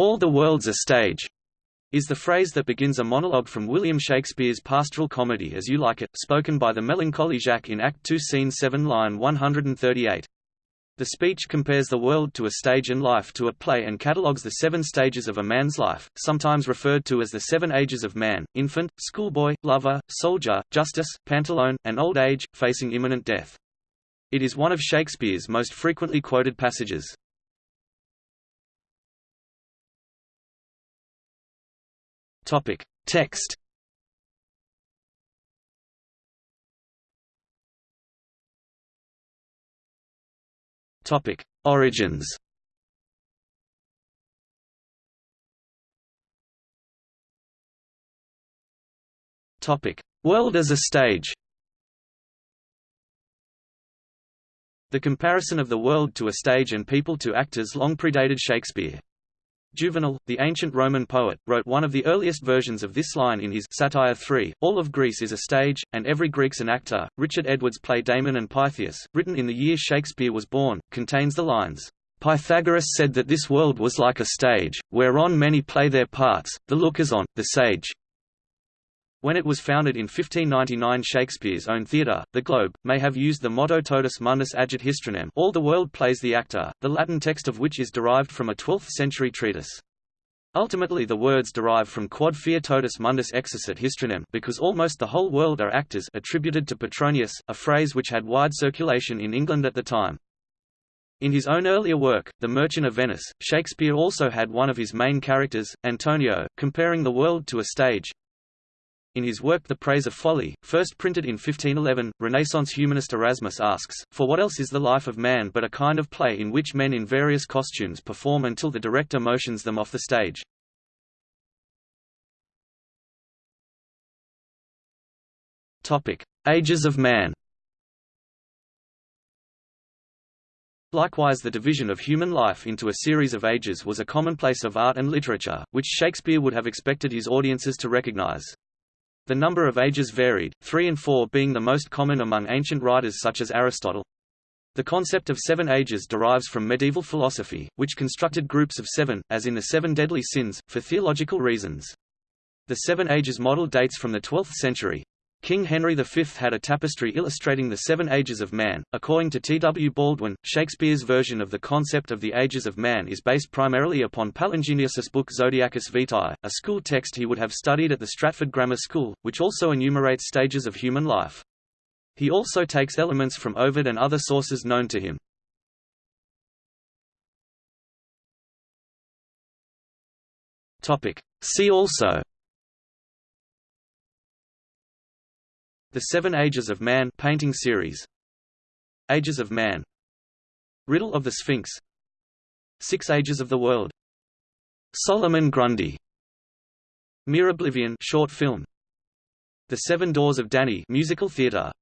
"'All the world's a stage' is the phrase that begins a monologue from William Shakespeare's pastoral comedy As You Like It, spoken by the melancholy Jaques in Act 2 Scene 7 line 138. The speech compares the world to a stage and life to a play and catalogues the seven stages of a man's life, sometimes referred to as the seven ages of man, infant, schoolboy, lover, soldier, justice, pantalone, and old age, facing imminent death. It is one of Shakespeare's most frequently quoted passages. Topic. Text Topic: Origins. Topic: World as a stage. The comparison of the world to a stage and people to actors long predated Shakespeare. Juvenal, the ancient Roman poet, wrote one of the earliest versions of this line in his Satire 3, All of Greece is a stage, and every Greek's an actor. Richard Edwards' play Damon and Pythias, written in the year Shakespeare was born, contains the lines, Pythagoras said that this world was like a stage, whereon many play their parts, the lookers on, the sage. When it was founded in 1599 Shakespeare's own theatre, the Globe, may have used the motto totus mundus agit histrionem all the world plays the actor, the Latin text of which is derived from a 12th-century treatise. Ultimately the words derive from quod fiat totus mundus exercit histrionem because almost the whole world are actors attributed to Petronius, a phrase which had wide circulation in England at the time. In his own earlier work, The Merchant of Venice, Shakespeare also had one of his main characters, Antonio, comparing the world to a stage, in his work The Praise of Folly, first printed in 1511, Renaissance humanist Erasmus asks, For what else is the life of man but a kind of play in which men in various costumes perform until the director motions them off the stage? Ages of man Likewise the division of human life into a series of ages was a commonplace of art and literature, which Shakespeare would have expected his audiences to recognize. The number of ages varied, three and four being the most common among ancient writers such as Aristotle. The concept of seven ages derives from medieval philosophy, which constructed groups of seven, as in the Seven Deadly Sins, for theological reasons. The Seven Ages model dates from the 12th century. King Henry V had a tapestry illustrating the seven ages of man. According to T. W. Baldwin, Shakespeare's version of the concept of the ages of man is based primarily upon Palingenius's book Zodiacus Vitae, a school text he would have studied at the Stratford Grammar School, which also enumerates stages of human life. He also takes elements from Ovid and other sources known to him. See also The Seven Ages of Man painting series. Ages of Man. Riddle of the Sphinx. Six Ages of the World. Solomon Grundy. Mere Oblivion short film. The Seven Doors of Danny musical theater